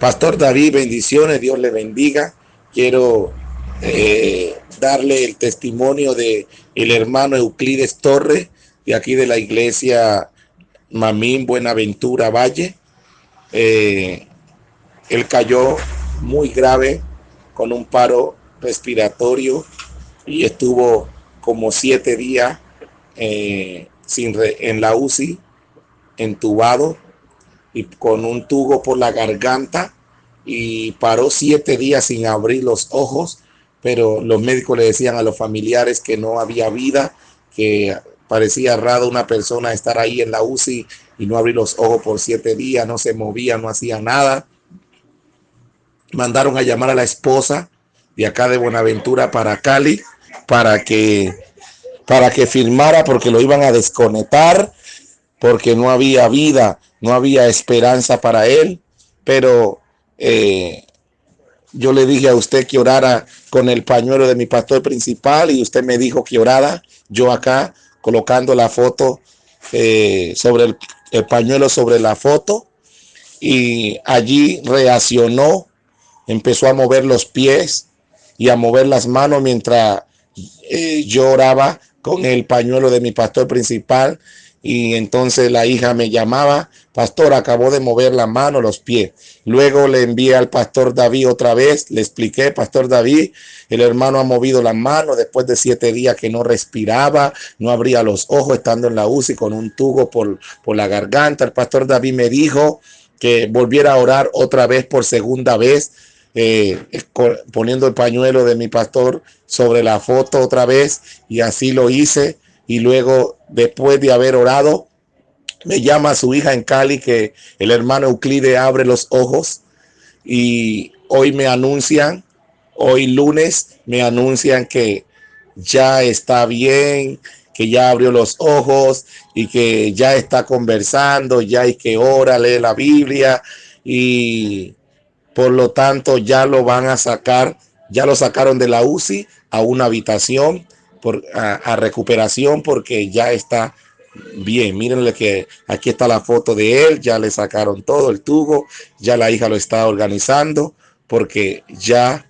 Pastor David, bendiciones, Dios le bendiga. Quiero eh, darle el testimonio de el hermano Euclides Torre, de aquí de la iglesia Mamín Buenaventura Valle. Eh, él cayó muy grave con un paro respiratorio y estuvo como siete días eh, sin en la UCI, entubado y con un tubo por la garganta y paró siete días sin abrir los ojos, pero los médicos le decían a los familiares que no había vida, que parecía raro una persona estar ahí en la UCI y no abrir los ojos por siete días, no se movía, no hacía nada. Mandaron a llamar a la esposa de acá de Buenaventura para Cali para que para que firmara porque lo iban a desconectar porque no había vida, no había esperanza para él, pero eh, yo le dije a usted que orara con el pañuelo de mi pastor principal y usted me dijo que orara, yo acá colocando la foto eh, sobre el, el pañuelo sobre la foto. Y allí reaccionó, empezó a mover los pies y a mover las manos mientras eh, yo oraba con el pañuelo de mi pastor principal y entonces la hija me llamaba, pastor, acabó de mover la mano, los pies. Luego le envié al pastor David otra vez, le expliqué, pastor David, el hermano ha movido la mano después de siete días que no respiraba, no abría los ojos estando en la UCI con un tubo por, por la garganta. El pastor David me dijo que volviera a orar otra vez por segunda vez. Eh, poniendo el pañuelo de mi pastor sobre la foto otra vez y así lo hice y luego después de haber orado me llama su hija en Cali que el hermano Euclide abre los ojos y hoy me anuncian, hoy lunes me anuncian que ya está bien, que ya abrió los ojos y que ya está conversando, ya hay que ora, lee la Biblia y por lo tanto ya lo van a sacar, ya lo sacaron de la UCI a una habitación por, a, recuperación porque ya está bien. Mírenle que aquí está la foto de él, ya le sacaron todo el tubo, ya la hija lo está organizando porque ya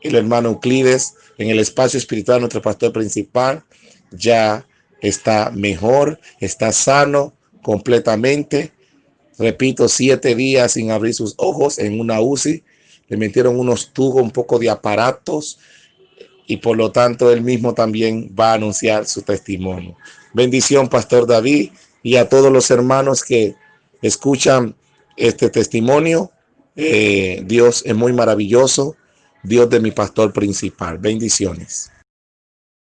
el hermano Euclides en el espacio espiritual, nuestro pastor principal, ya está mejor, está sano completamente. Repito, siete días sin abrir sus ojos en una UCI. Le metieron unos tubos, un poco de aparatos, y por lo tanto él mismo también va a anunciar su testimonio. Bendición, Pastor David, y a todos los hermanos que escuchan este testimonio. Eh, Dios es muy maravilloso, Dios de mi pastor principal. Bendiciones.